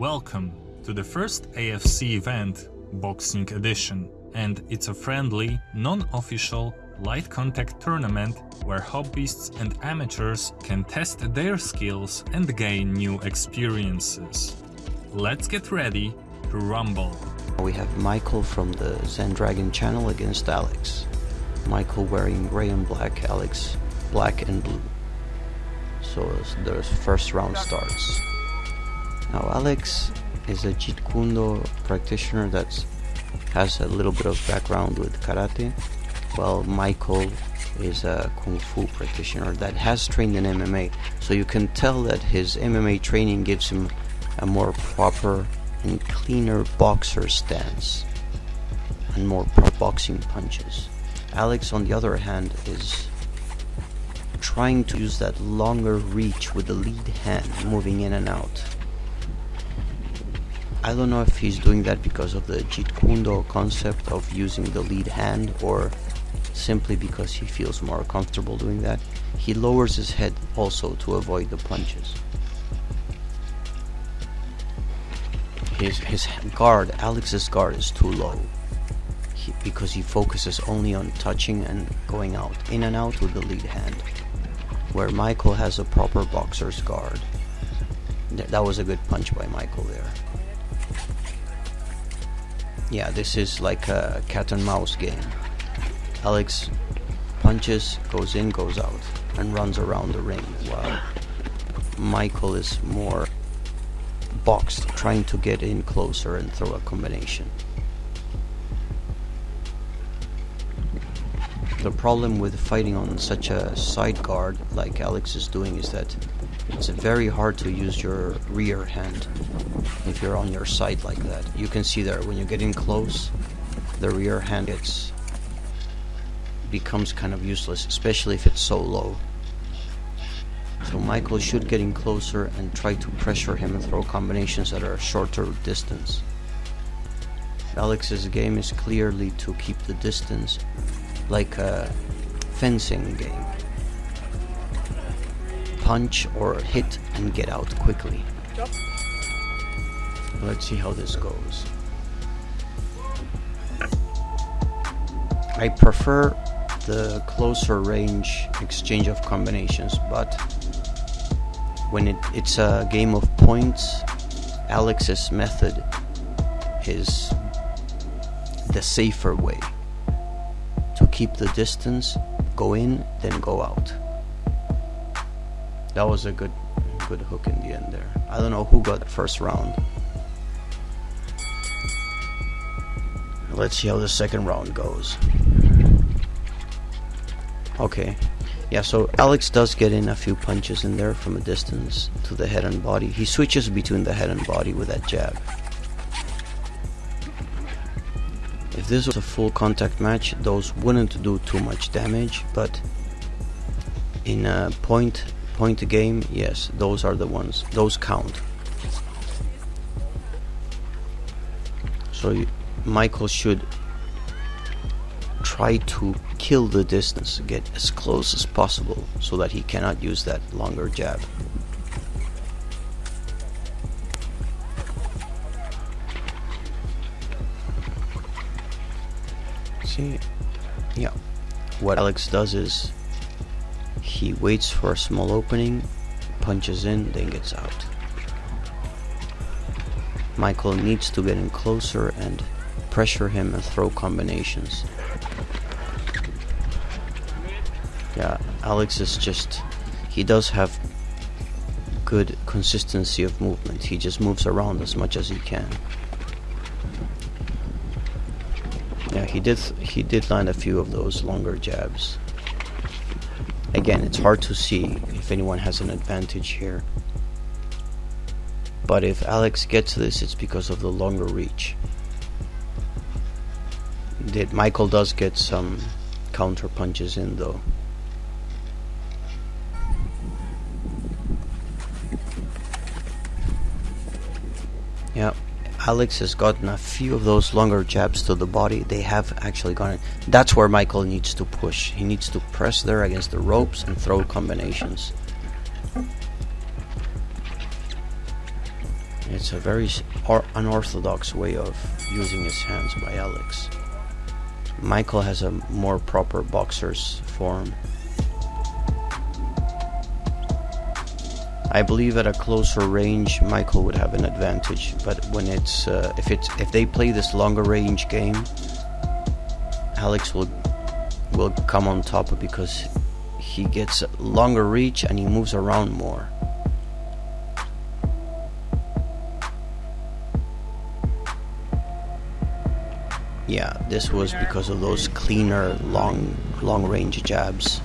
Welcome to the first AFC event, Boxing Edition, and it's a friendly, non-official, light contact tournament where hobbyists and amateurs can test their skills and gain new experiences. Let's get ready to rumble. We have Michael from the Zen Dragon channel against Alex. Michael wearing gray and black, Alex black and blue. So the first round starts. Now Alex is a Jeet Kune practitioner that has a little bit of background with karate, while Michael is a kung fu practitioner that has trained in MMA. So you can tell that his MMA training gives him a more proper and cleaner boxer stance and more boxing punches. Alex, on the other hand, is trying to use that longer reach with the lead hand moving in and out. I don't know if he's doing that because of the Jeet Kune Do concept of using the lead hand or simply because he feels more comfortable doing that. He lowers his head also to avoid the punches. His, his guard, Alex's guard is too low he, because he focuses only on touching and going out, in and out with the lead hand. Where Michael has a proper boxer's guard. That was a good punch by Michael there. Yeah, this is like a cat and mouse game. Alex punches, goes in, goes out, and runs around the ring, while Michael is more boxed, trying to get in closer and throw a combination. The problem with fighting on such a side guard like Alex is doing is that it's very hard to use your rear hand if you're on your side like that. You can see there when you get in close, the rear hand gets becomes kind of useless, especially if it's so low. So Michael should get in closer and try to pressure him and throw combinations that are shorter distance. Alex's game is clearly to keep the distance like a fencing game punch or hit and get out quickly. Let's see how this goes. I prefer the closer range exchange of combinations, but when it, it's a game of points, Alex's method is the safer way. To keep the distance, go in, then go out. That was a good good hook in the end there. I don't know who got the first round. Let's see how the second round goes. Okay. Yeah, so Alex does get in a few punches in there from a distance to the head and body. He switches between the head and body with that jab. If this was a full contact match, those wouldn't do too much damage, but in a point point the game, yes, those are the ones. Those count. So you, Michael should try to kill the distance, get as close as possible so that he cannot use that longer jab. See, yeah, what Alex does is he waits for a small opening, punches in, then gets out. Michael needs to get in closer and pressure him and throw combinations. Yeah, Alex is just. He does have good consistency of movement. He just moves around as much as he can. Yeah, he did. He did land a few of those longer jabs. Again, it's hard to see if anyone has an advantage here. But if Alex gets this, it's because of the longer reach. Did Michael does get some counter punches in though. Yeah, Alex has gotten a few of those longer jabs to the body. They have actually gone. That's where Michael needs to push. He needs to press there against the ropes and throw combinations. It's a very unorthodox way of using his hands by Alex. Michael has a more proper boxer's form. I believe at a closer range, Michael would have an advantage. But when it's uh, if it's if they play this longer range game, Alex will will come on top because he gets longer reach and he moves around more. Yeah, this was because of those cleaner long long range jabs.